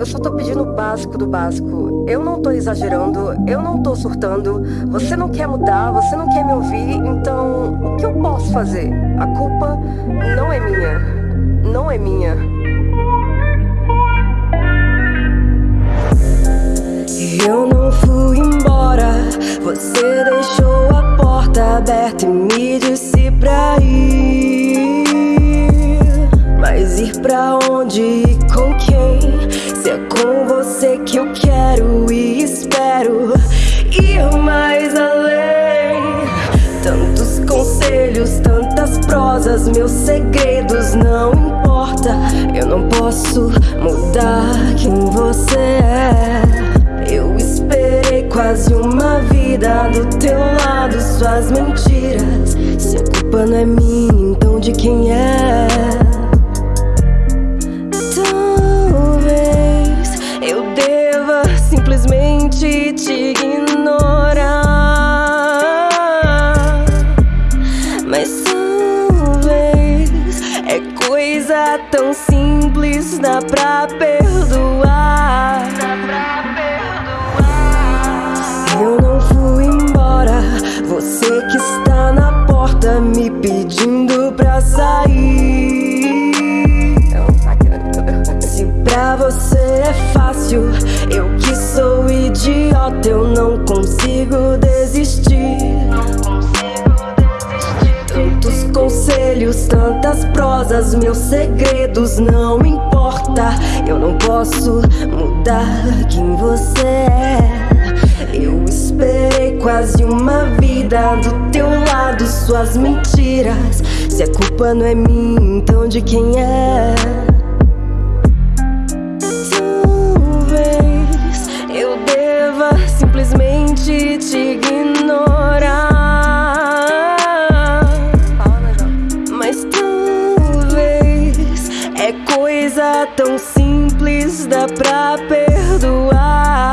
Eu só tô pedindo o básico do básico. Eu não tô exagerando, eu não tô surtando. Você não quer mudar, você não quer me ouvir, então o que eu posso fazer? A culpa não é minha. Não é minha. Eu não fui embora, você deixou a porta aberta e me disse pra ir. Mas ir pra onde e com quem? Com você que eu quero e espero ir mais além. Tantos conselhos, tantas prosas, meus segredos não importa. Eu não posso mudar quem você é. Eu esperei quase uma vida do teu lado, suas mentiras. Se a culpa não é minha, então de quem é? Tão simples, dá pra perdoar. Eu não fui embora, você que está na porta me pedindo pra sair. Se pra você é fácil, eu que sou idiota, eu não consigo desistir. Prosas, meus segredos não importa. Eu não posso mudar quem você é. Eu esperei quase uma vida do teu lado, suas mentiras. Se a culpa não é minha, então de quem é? coisa tão simples dá pra perdoar.